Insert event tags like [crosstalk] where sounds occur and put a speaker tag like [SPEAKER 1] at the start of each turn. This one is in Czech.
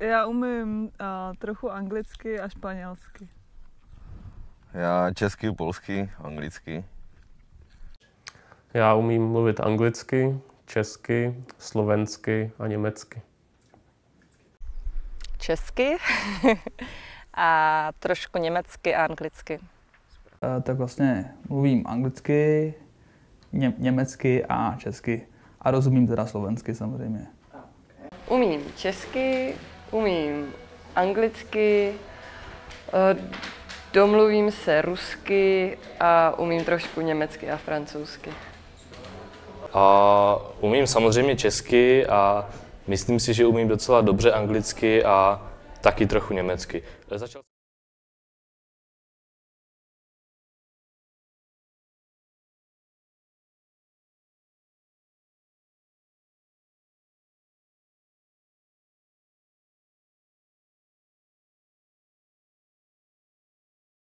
[SPEAKER 1] Já umím uh, trochu anglicky a španělsky.
[SPEAKER 2] Já česky, polsky, anglicky.
[SPEAKER 3] Já umím mluvit anglicky, česky, slovensky a německy.
[SPEAKER 4] Česky [laughs] a trošku německy a anglicky.
[SPEAKER 5] Eh, tak vlastně mluvím anglicky, ně, německy a česky. A rozumím teda slovensky samozřejmě.
[SPEAKER 6] Umím česky, umím anglicky, eh, domluvím se rusky a umím trošku německy a francouzsky.
[SPEAKER 7] A umím samozřejmě česky a myslím si, že umím docela dobře anglicky a taky trochu německy.